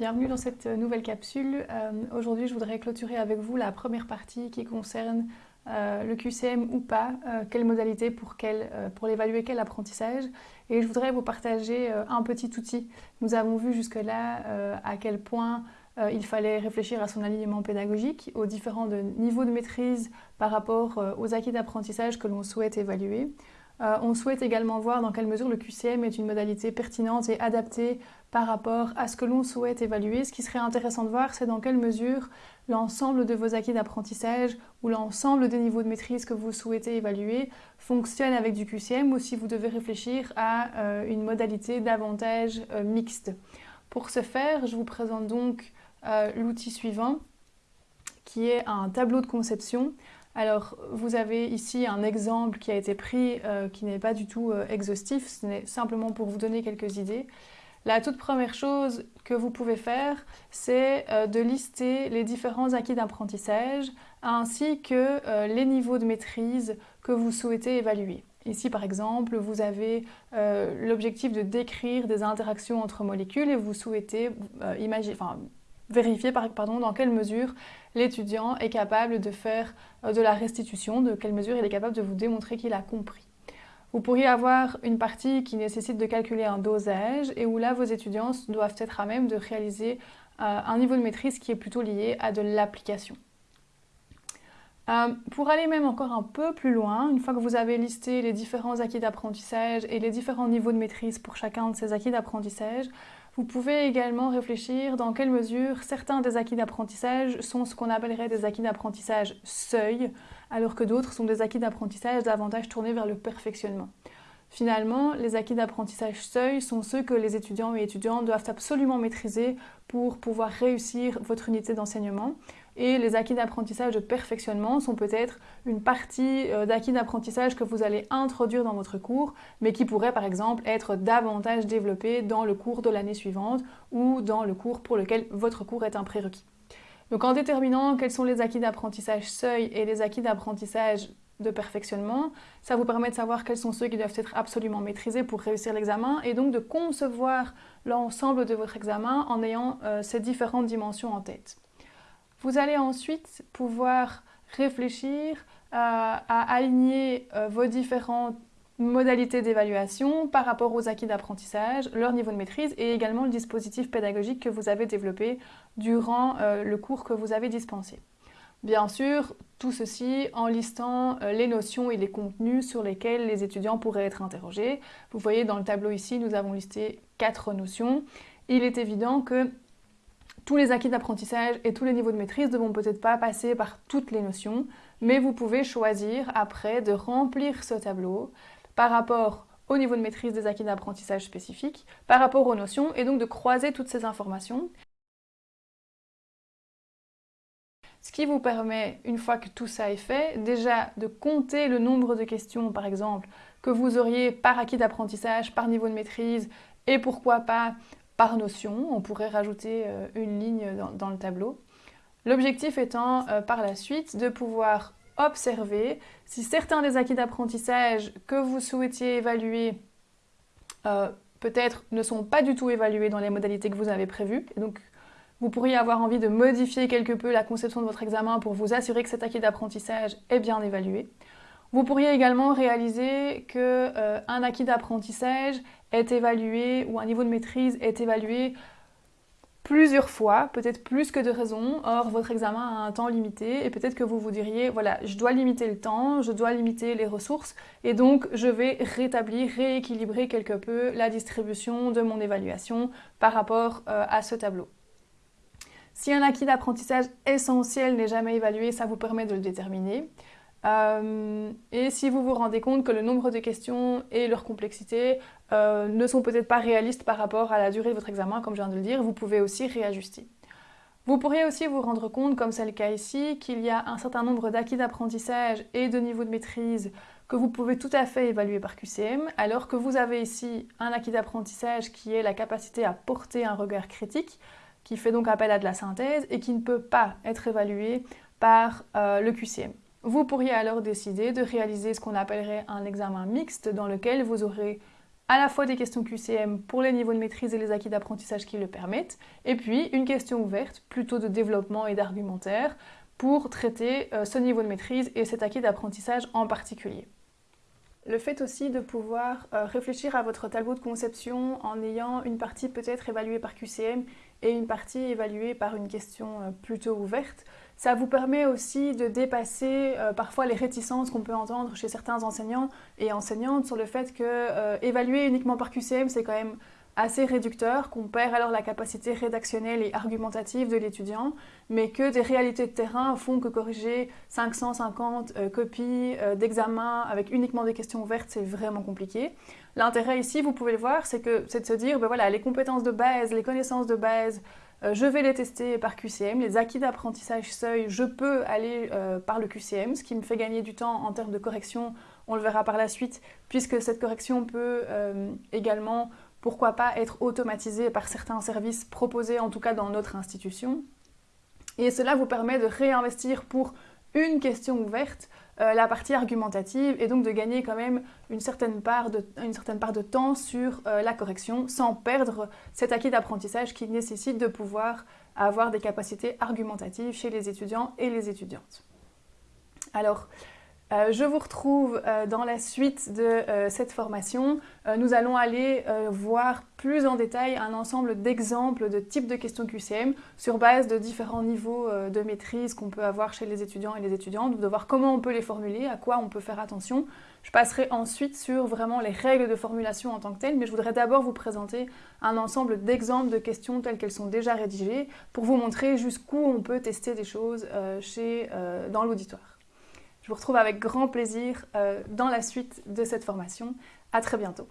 Bienvenue dans cette nouvelle capsule. Euh, aujourd'hui, je voudrais clôturer avec vous la première partie qui concerne euh, le QCM ou pas, euh, quelle modalité pour, pour l'évaluer, quel apprentissage. Et je voudrais vous partager un petit outil. Nous avons vu jusque-là à quel point il fallait réfléchir à son alignement pédagogique, aux différents niveaux de maîtrise par rapport aux acquis d'apprentissage que l'on souhaite évaluer. Euh, on souhaite également voir dans quelle mesure le QCM est une modalité pertinente et adaptée par rapport à ce que l'on souhaite évaluer. Ce qui serait intéressant de voir, c'est dans quelle mesure l'ensemble de vos acquis d'apprentissage ou l'ensemble des niveaux de maîtrise que vous souhaitez évaluer fonctionne avec du QCM ou si vous devez réfléchir à euh, une modalité davantage euh, mixte. Pour ce faire, je vous présente donc l'outil suivant qui est un tableau de conception alors, vous avez ici un exemple qui a été pris, euh, qui n'est pas du tout euh, exhaustif, ce n'est simplement pour vous donner quelques idées. La toute première chose que vous pouvez faire, c'est euh, de lister les différents acquis d'apprentissage ainsi que les niveaux de maîtrise que vous souhaitez évaluer. Ici, par exemple, vous avez l'objectif de décrire des interactions entre molécules et vous souhaitez imaginer, vérifier pardon, dans quelle mesure l'étudiant est capable de faire euh, de la restitution, de quelle mesure il est capable de vous démontrer qu'il a compris. Vous pourriez avoir une partie qui nécessite de calculer un dosage et où là vos étudiants doivent être à même de réaliser euh, un niveau de maîtrise qui est plutôt lié à de l'application. Euh, pour aller même encore un peu plus loin, une fois que vous avez listé les différents acquis d'apprentissage et les différents niveaux de maîtrise pour chacun de ces acquis d'apprentissage, vous pouvez également réfléchir dans quelle mesure certains des acquis d'apprentissage sont ce qu'on appellerait des acquis d'apprentissage seuil, alors que d'autres sont des acquis d'apprentissage davantage tournés vers le perfectionnement. Finalement, les acquis d'apprentissage seuil sont ceux que les étudiants et étudiantes doivent absolument maîtriser pour pouvoir réussir votre unité d'enseignement. Et les acquis d'apprentissage de perfectionnement sont peut-être une partie euh, d'acquis d'apprentissage que vous allez introduire dans votre cours, mais qui pourrait par exemple être davantage développé dans le cours de l'année suivante ou dans le cours pour lequel votre cours est un prérequis. Donc en déterminant quels sont les acquis d'apprentissage seuil et les acquis d'apprentissage de perfectionnement. Ça vous permet de savoir quels sont ceux qui doivent être absolument maîtrisés pour réussir l'examen et donc de concevoir l'ensemble de votre examen en ayant euh, ces différentes dimensions en tête. Vous allez ensuite pouvoir réfléchir euh, à aligner euh, vos différentes modalités d'évaluation par rapport aux acquis d'apprentissage, leur niveau de maîtrise et également le dispositif pédagogique que vous avez développé durant le cours que vous avez dispensé. Bien sûr, tout ceci en listant euh, les notions et les contenus sur lesquels les étudiants pourraient être interrogés. Vous voyez dans le tableau ici, nous avons listé quatre notions. Il est évident que tous les acquis d'apprentissage et tous les niveaux de maîtrise ne vont peut-être pas passer par toutes les notions, mais vous pouvez choisir après de remplir ce tableau par rapport au niveau de maîtrise des acquis d'apprentissage spécifiques, par rapport aux notions, et donc de croiser toutes ces informations. Ce qui vous permet, une fois que tout ça est fait, déjà de compter le nombre de questions, par exemple, que vous auriez par acquis d'apprentissage, par niveau de maîtrise, et pourquoi pas par notion. On pourrait rajouter euh, une ligne dans, le tableau. L'objectif étant, euh, par la suite, de pouvoir observer si certains des acquis d'apprentissage que vous souhaitiez évaluer euh, peut-être ne sont pas du tout évalués dans les modalités que vous avez prévues. Donc, vous pourriez avoir envie de modifier quelque peu la conception de votre examen pour vous assurer que cet acquis d'apprentissage est bien évalué. Vous pourriez également réaliser qu'un euh, acquis d'apprentissage est évalué ou un niveau de maîtrise est évalué plusieurs fois, peut-être plus que de raisons. Or, votre examen a un temps limité et peut-être que vous vous diriez, voilà, je dois limiter le temps, je dois limiter les ressources et donc je vais rétablir, rééquilibrer quelque peu la distribution de mon évaluation par rapport euh, à ce tableau. Si un acquis d'apprentissage essentiel n'est jamais évalué, ça vous permet de le déterminer. Euh, et si vous vous rendez compte que le nombre de questions et leur complexité euh, ne sont peut-être pas réalistes par rapport à la durée de votre examen, comme je viens de le dire, vous pouvez aussi réajuster. Vous pourriez aussi vous rendre compte, comme c'est le cas ici, qu'il y a un certain nombre d'acquis d'apprentissage et de niveaux de maîtrise que vous pouvez tout à fait évaluer par QCM, alors que vous avez ici un acquis d'apprentissage qui est la capacité à porter un regard critique, qui fait donc appel à de la synthèse et qui ne peut pas être évalué par euh, le QCM. Vous pourriez alors décider de réaliser ce qu'on appellerait un examen mixte dans lequel vous aurez à la fois des questions QCM pour les niveaux de maîtrise et les acquis d'apprentissage qui le permettent, et puis une question ouverte, plutôt de développement et d'argumentaire, pour traiter euh, ce niveau de maîtrise et cet acquis d'apprentissage en particulier. Le fait aussi de pouvoir euh, réfléchir à votre tableau de conception en ayant une partie peut-être évaluée par QCM et une partie évaluée par une question euh, plutôt ouverte, ça vous permet aussi de dépasser euh, parfois les réticences qu'on peut entendre chez certains enseignants et enseignantes sur le fait que évaluer uniquement par QCM, c'est quand même assez réducteur, qu'on perd alors la capacité rédactionnelle et argumentative de l'étudiant, mais que des réalités de terrain font que corriger 550 euh, copies euh, d'examen avec uniquement des questions ouvertes, c'est vraiment compliqué. L'intérêt ici, vous pouvez le voir, c'est de se dire, ben voilà, les compétences de base, les connaissances de base, euh, je vais les tester par QCM. Les acquis d'apprentissage seuil, je peux aller par le QCM, ce qui me fait gagner du temps en termes de correction. On le verra par la suite, puisque cette correction peut également pourquoi pas être automatisé par certains services proposés en tout cas dans notre institution. Et cela vous permet de réinvestir pour une question ouverte euh, la partie argumentative et donc de gagner quand même une certaine part de, une certaine part de temps sur euh, la correction sans perdre cet acquis d'apprentissage qui nécessite de pouvoir avoir des capacités argumentatives chez les étudiants et les étudiantes. Alors, euh, je vous retrouve euh, dans la suite de euh, cette formation. nous allons aller voir plus en détail un ensemble d'exemples de types de questions QCM sur base de différents niveaux de maîtrise qu'on peut avoir chez les étudiants et les étudiantes, de voir comment on peut les formuler, à quoi on peut faire attention. Je passerai ensuite sur vraiment les règles de formulation en tant que telles, mais je voudrais d'abord vous présenter un ensemble d'exemples de questions telles qu'elles sont déjà rédigées pour vous montrer jusqu'où on peut tester des choses dans l'auditoire. Je vous retrouve avec grand plaisir euh, dans la suite de cette formation. À très bientôt.